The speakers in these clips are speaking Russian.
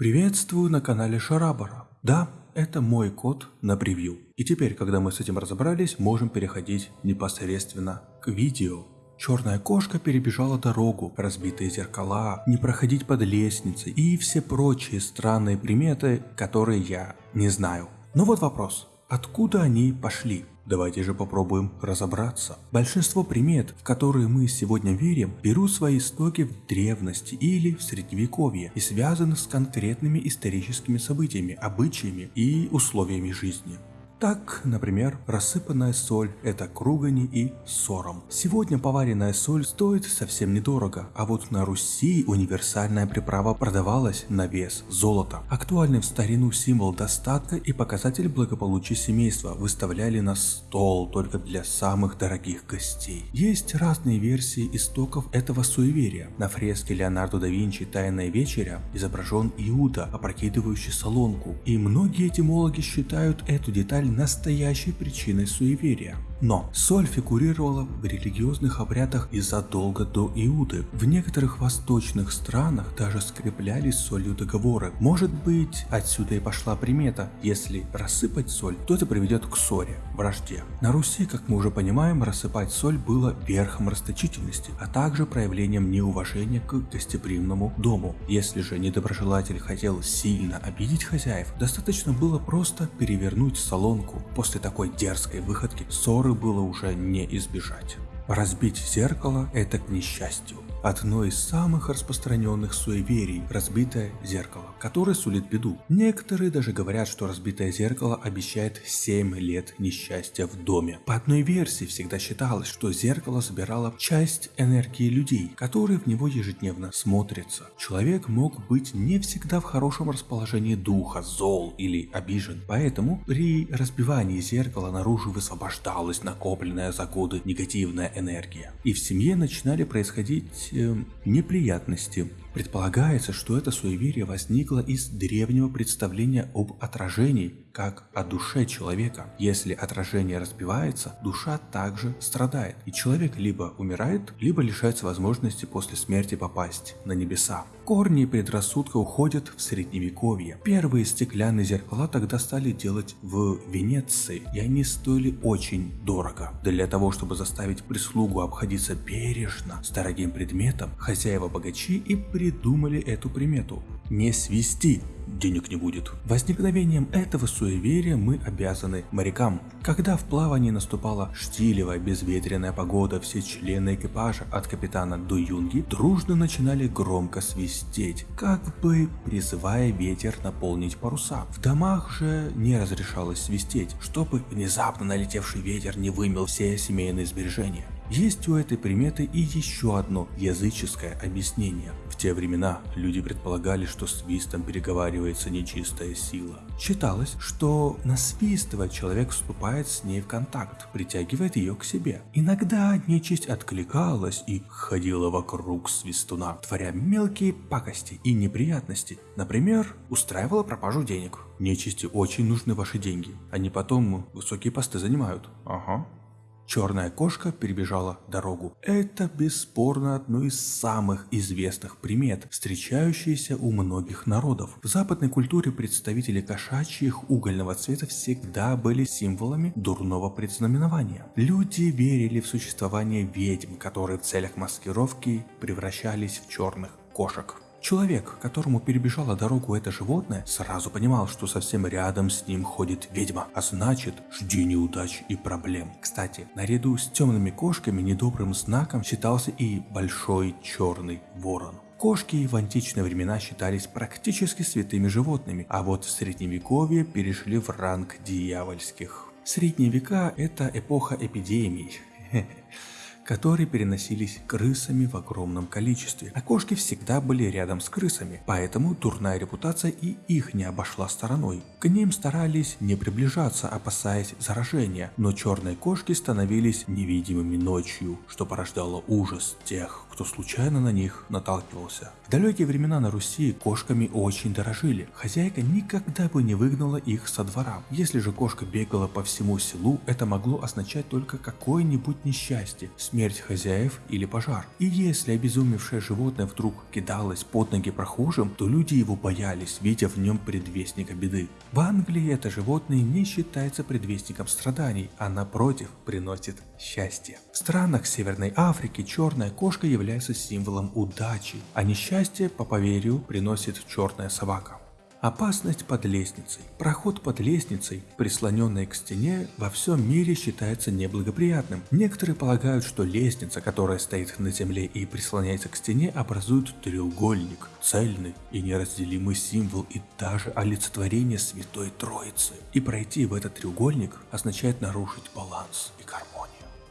Приветствую на канале Шарабара. Да, это мой код на превью. И теперь, когда мы с этим разобрались, можем переходить непосредственно к видео. Черная кошка перебежала дорогу, разбитые зеркала, не проходить под лестницей и все прочие странные приметы, которые я не знаю. Но вот вопрос, откуда они пошли? Давайте же попробуем разобраться. Большинство примет, в которые мы сегодня верим, берут свои истоки в древности или в средневековье и связаны с конкретными историческими событиями, обычаями и условиями жизни. Так, например, рассыпанная соль – это кругани и сором. Сегодня поваренная соль стоит совсем недорого, а вот на Руси универсальная приправа продавалась на вес золота. Актуальный в старину символ достатка и показатель благополучия семейства выставляли на стол только для самых дорогих гостей. Есть разные версии истоков этого суеверия. На фреске Леонардо да Винчи «Тайная вечеря» изображен Иуда, опрокидывающий солонку, и многие этимологи считают эту деталь настоящей причиной суеверия. Но соль фигурировала в религиозных обрядах и задолго до Иуды. В некоторых восточных странах даже скреплялись солью договоры. Может быть, отсюда и пошла примета, если рассыпать соль, то это приведет к ссоре, вражде. На Руси, как мы уже понимаем, рассыпать соль было верхом расточительности, а также проявлением неуважения к гостеприимному дому. Если же недоброжелатель хотел сильно обидеть хозяев, достаточно было просто перевернуть солонку. После такой дерзкой выходки ссоры было уже не избежать. Разбить зеркало – это к несчастью. Одно из самых распространенных суеверий – разбитое зеркало, которое сулит беду. Некоторые даже говорят, что разбитое зеркало обещает 7 лет несчастья в доме. По одной версии всегда считалось, что зеркало собирало часть энергии людей, которые в него ежедневно смотрятся. Человек мог быть не всегда в хорошем расположении духа, зол или обижен, поэтому при разбивании зеркала наружу высвобождалась накопленная за годы негативная энергия. И в семье начинали происходить неприятности. Предполагается, что это суеверие возникло из древнего представления об отражении, как о душе человека. Если отражение разбивается, душа также страдает, и человек либо умирает, либо лишается возможности после смерти попасть на небеса. Корни предрассудка уходят в средневековье. Первые стеклянные зеркала тогда стали делать в Венеции, и они стоили очень дорого. Для того, чтобы заставить прислугу обходиться бережно с дорогим предметом, хозяева богачи и придумали эту примету. Не свисти, денег не будет. Возникновением этого суеверия мы обязаны морякам. Когда в плавании наступала штилевая безветренная погода, все члены экипажа от капитана до юнги дружно начинали громко свистеть, как бы призывая ветер наполнить паруса. В домах же не разрешалось свистеть, чтобы внезапно налетевший ветер не вымел все семейные сбережения. Есть у этой приметы и еще одно языческое объяснение. В те времена люди предполагали, что свистом переговаривается нечистая сила. Считалось, что насвистывая человек вступает с ней в контакт, притягивает ее к себе. Иногда нечисть откликалась и ходила вокруг свистуна, творя мелкие пакости и неприятности. Например, устраивала пропажу денег. Нечисти очень нужны ваши деньги, они потом высокие посты занимают. Ага. Черная кошка перебежала дорогу. Это бесспорно одно из самых известных примет, встречающиеся у многих народов. В западной культуре представители кошачьих угольного цвета всегда были символами дурного предзнаменования. Люди верили в существование ведьм, которые в целях маскировки превращались в черных кошек. Человек, которому перебежала дорогу это животное, сразу понимал, что совсем рядом с ним ходит ведьма, а значит, жди неудач и проблем. Кстати, наряду с темными кошками недобрым знаком считался и большой черный ворон. Кошки в античные времена считались практически святыми животными, а вот в средневековье перешли в ранг дьявольских. Средние века – это эпоха эпидемий. Которые переносились крысами в огромном количестве. А кошки всегда были рядом с крысами, поэтому дурная репутация и их не обошла стороной. К ним старались не приближаться, опасаясь заражения, но черные кошки становились невидимыми ночью, что порождало ужас тех, кто случайно на них наталкивался. В далекие времена на Руси кошками очень дорожили. Хозяйка никогда бы не выгнала их со двора. Если же кошка бегала по всему селу, это могло означать только какое-нибудь несчастье, смерть смерть хозяев или пожар. И если обезумевшее животное вдруг кидалось под ноги прохожим, то люди его боялись, видя в нем предвестника беды. В Англии это животное не считается предвестником страданий, а напротив приносит счастье. В странах Северной Африки черная кошка является символом удачи, а несчастье, по поверью, приносит черная собака. Опасность под лестницей. Проход под лестницей, прислоненной к стене, во всем мире считается неблагоприятным. Некоторые полагают, что лестница, которая стоит на земле и прислоняется к стене, образует треугольник, цельный и неразделимый символ и даже олицетворение Святой Троицы. И пройти в этот треугольник означает нарушить баланс и гармонию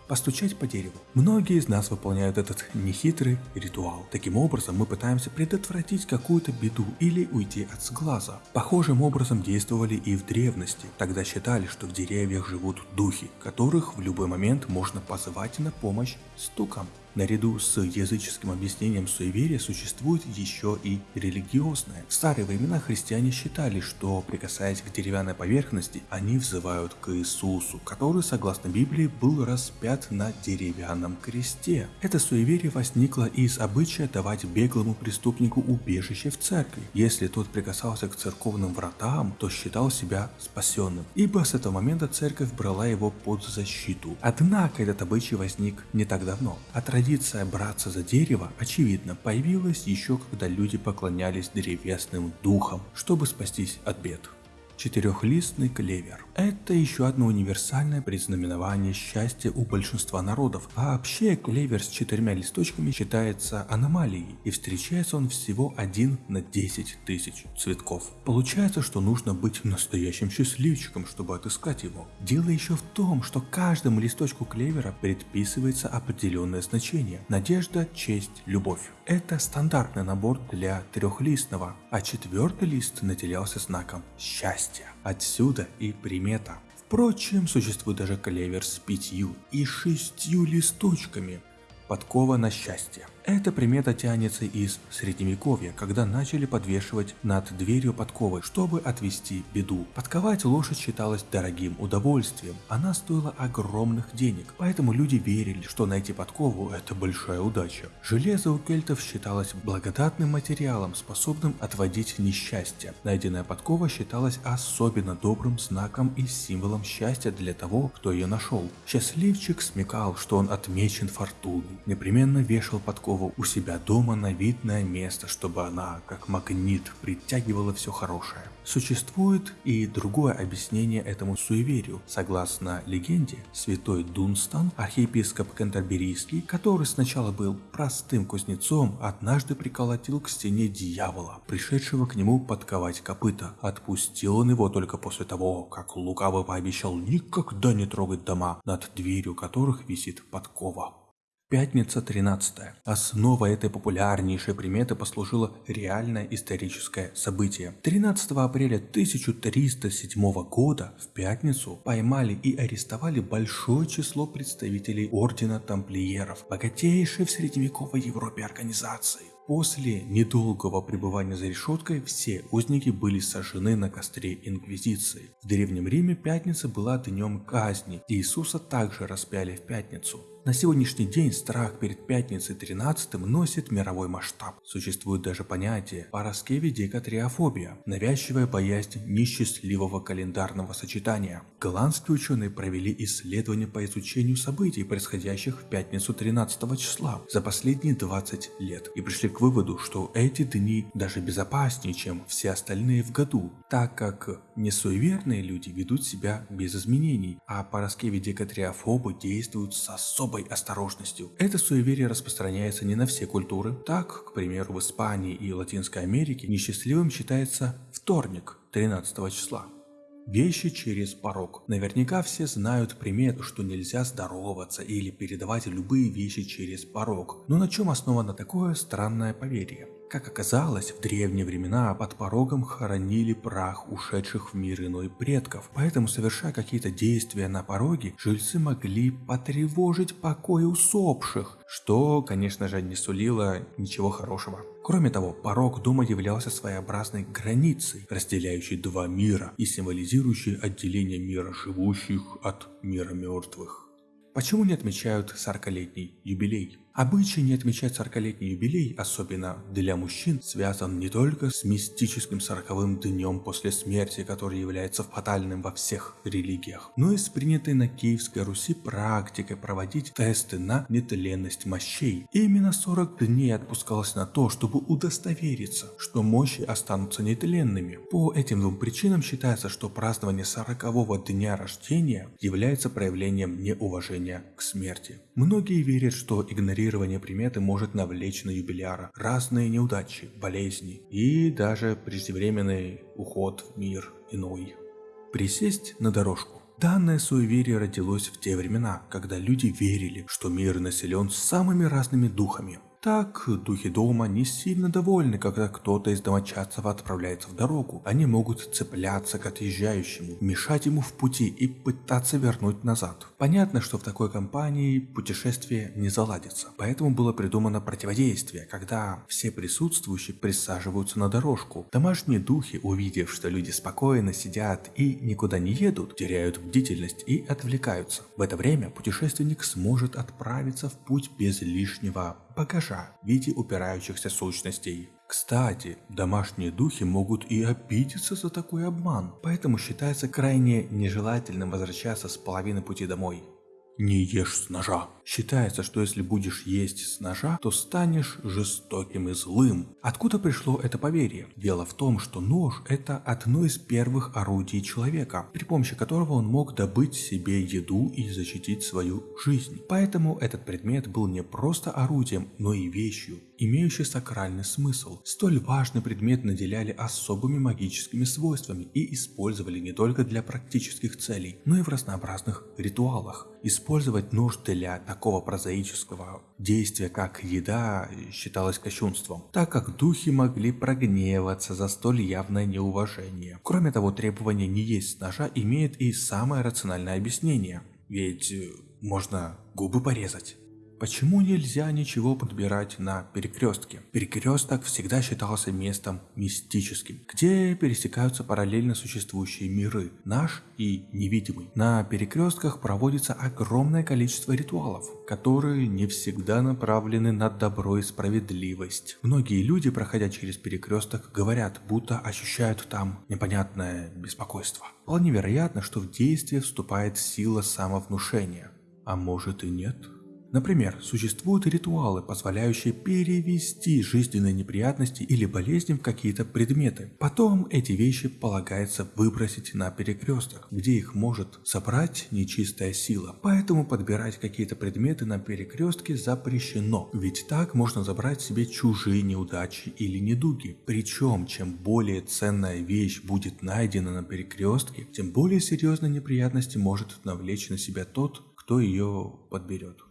постучать по дереву. Многие из нас выполняют этот нехитрый ритуал. Таким образом мы пытаемся предотвратить какую-то беду или уйти от сглаза. Похожим образом действовали и в древности. Тогда считали, что в деревьях живут духи, которых в любой момент можно позвать на помощь стуком. Наряду с языческим объяснением суеверия существует еще и религиозное. В старые времена христиане считали, что прикасаясь к деревянной поверхности, они взывают к Иисусу, который, согласно Библии, был распят на деревянном кресте. Это суеверие возникло из обычая давать беглому преступнику убежище в церкви. Если тот прикасался к церковным вратам, то считал себя спасенным, ибо с этого момента церковь брала его под защиту. Однако этот обычай возник не так давно. От Традиция браться за дерево, очевидно, появилась еще когда люди поклонялись древесным духам, чтобы спастись от бед. Четырехлистный клевер. Это еще одно универсальное предзнаменование счастья у большинства народов, а вообще клевер с четырьмя листочками считается аномалией, и встречается он всего один на 10 тысяч цветков. Получается, что нужно быть настоящим счастливчиком, чтобы отыскать его. Дело еще в том, что каждому листочку клевера предписывается определенное значение – надежда, честь, любовь. Это стандартный набор для трехлистного, а четвертый лист наделялся знаком счастья. Отсюда и примета. Впрочем, существует даже клевер с пятью и шестью листочками. Подкова на счастье. Эта примета тянется из средневековья, когда начали подвешивать над дверью подковы, чтобы отвести беду. Подковать лошадь считалось дорогим удовольствием, она стоила огромных денег, поэтому люди верили, что найти подкову – это большая удача. Железо у кельтов считалось благодатным материалом, способным отводить несчастье. Найденная подкова считалась особенно добрым знаком и символом счастья для того, кто ее нашел. Счастливчик смекал, что он отмечен фортуной, непременно вешал подкову Пескова у себя дома на видное место, чтобы она, как магнит, притягивала все хорошее. Существует и другое объяснение этому суеверию. Согласно легенде, святой Дунстан, архиепископ Кентерберийский, который сначала был простым кузнецом, однажды приколотил к стене дьявола, пришедшего к нему подковать копыта. Отпустил он его только после того, как лукаво пообещал никогда не трогать дома, над дверью которых висит подкова. Пятница 13. Основой этой популярнейшей приметы послужило реальное историческое событие. 13 апреля 1307 года в пятницу поймали и арестовали большое число представителей ордена тамплиеров, богатейшей в средневековой Европе организации. После недолгого пребывания за решеткой все узники были сожжены на костре Инквизиции. В Древнем Риме пятница была днем казни, Иисуса также распяли в пятницу. На сегодняшний день страх перед пятницей 13 носит мировой масштаб. Существует даже понятие параскевидекатриофобия, навязчивая боязнь несчастливого календарного сочетания. Голландские ученые провели исследования по изучению событий, происходящих в пятницу 13 числа за последние 20 лет и пришли к выводу, что эти дни даже безопаснее, чем все остальные в году, так как несуеверные люди ведут себя без изменений, а параскевидекатриофобы действуют с особой особой осторожностью. Это суеверие распространяется не на все культуры. Так, к примеру, в Испании и Латинской Америке несчастливым считается вторник 13 числа. Вещи через порог. Наверняка все знают примету, что нельзя здороваться или передавать любые вещи через порог. Но на чем основано такое странное поверье? Как оказалось, в древние времена под порогом хоронили прах ушедших в мир иной предков, поэтому совершая какие-то действия на пороге, жильцы могли потревожить покой усопших, что, конечно же, не сулило ничего хорошего. Кроме того, порог дома являлся своеобразной границей, разделяющей два мира и символизирующей отделение мира живущих от мира мертвых. Почему не отмечают 40-летний юбилей? Обычай не отмечать 40-летний юбилей, особенно для мужчин, связан не только с мистическим сороковым днем после смерти, который является фатальным во всех религиях, но и с принятой на Киевской Руси практикой проводить тесты на нетленность мощей. И именно 40 дней отпускалось на то, чтобы удостовериться, что мощи останутся нетленными. По этим двум причинам считается, что празднование 40-го дня рождения является проявлением неуважения к смерти. Многие верят, что игнорирование приметы может навлечь на юбиляра разные неудачи, болезни и даже преждевременный уход в мир иной. Присесть на дорожку. Данное суеверие родилось в те времена, когда люди верили, что мир населен самыми разными духами, так, духи дома не сильно довольны, когда кто-то из домочадцев отправляется в дорогу. Они могут цепляться к отъезжающему, мешать ему в пути и пытаться вернуть назад. Понятно, что в такой компании путешествие не заладится. Поэтому было придумано противодействие, когда все присутствующие присаживаются на дорожку. Домашние духи, увидев, что люди спокойно сидят и никуда не едут, теряют бдительность и отвлекаются. В это время путешественник сможет отправиться в путь без лишнего багажа в виде упирающихся сущностей. Кстати, домашние духи могут и обидеться за такой обман, поэтому считается крайне нежелательным возвращаться с половины пути домой. Не ешь с ножа. Считается, что если будешь есть с ножа, то станешь жестоким и злым. Откуда пришло это поверье? Дело в том, что нож это одно из первых орудий человека, при помощи которого он мог добыть себе еду и защитить свою жизнь. Поэтому этот предмет был не просто орудием, но и вещью, имеющей сакральный смысл. Столь важный предмет наделяли особыми магическими свойствами и использовали не только для практических целей, но и в разнообразных ритуалах. Использовать нож для такого прозаического действия, как еда, считалось кощунством, так как духи могли прогневаться за столь явное неуважение. Кроме того, требование не есть ножа имеет и самое рациональное объяснение, ведь э, можно губы порезать. Почему нельзя ничего подбирать на перекрестке? Перекресток всегда считался местом мистическим, где пересекаются параллельно существующие миры, наш и невидимый. На перекрестках проводится огромное количество ритуалов, которые не всегда направлены на добро и справедливость. Многие люди, проходя через перекресток, говорят, будто ощущают там непонятное беспокойство. Вполне вероятно, что в действие вступает сила самовнушения. А может и нет? Например, существуют ритуалы, позволяющие перевести жизненные неприятности или болезни в какие-то предметы. Потом эти вещи полагается выбросить на перекресток, где их может собрать нечистая сила. Поэтому подбирать какие-то предметы на перекрестке запрещено, ведь так можно забрать себе чужие неудачи или недуги. Причем, чем более ценная вещь будет найдена на перекрестке, тем более серьезные неприятности может навлечь на себя тот, кто ее подберет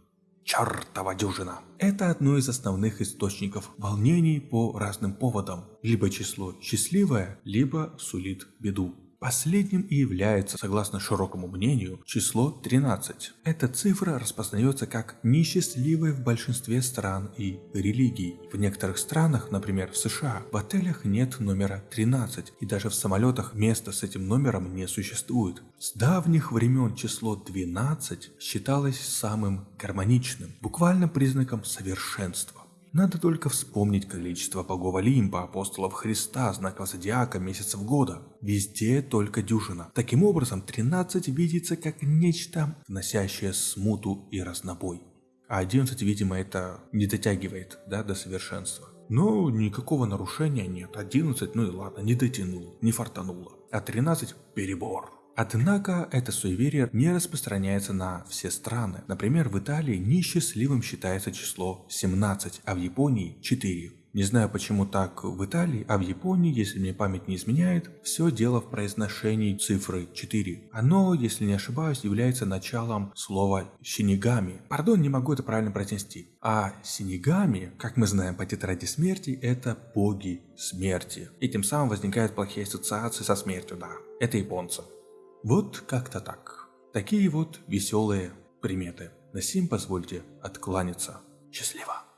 чертова дюжина. Это одно из основных источников волнений по разным поводам. Либо число счастливое, либо сулит беду. Последним и является, согласно широкому мнению, число 13. Эта цифра распознается как несчастливая в большинстве стран и религий. В некоторых странах, например в США, в отелях нет номера 13 и даже в самолетах места с этим номером не существует. С давних времен число 12 считалось самым гармоничным, буквально признаком совершенства. Надо только вспомнить количество богов Олимпа, апостолов Христа, знаков зодиака, месяцев года. Везде только дюжина. Таким образом, 13 видится как нечто, вносящее смуту и разнобой. А 11, видимо, это не дотягивает да, до совершенства. Но никакого нарушения нет. 11, ну и ладно, не дотянул, не фартануло. А 13 перебор. Однако это суеверие не распространяется на все страны. Например, в Италии несчастливым считается число 17, а в Японии 4. Не знаю почему так в Италии, а в Японии, если мне память не изменяет, все дело в произношении цифры 4. Оно, если не ошибаюсь, является началом слова «шинигами». Пардон, не могу это правильно произнести. А синигами, как мы знаем по тетради смерти, это боги смерти. И тем самым возникают плохие ассоциации со смертью, да. Это японцы. Вот как-то так. Такие вот веселые приметы. На сим позвольте откланяться. Счастливо.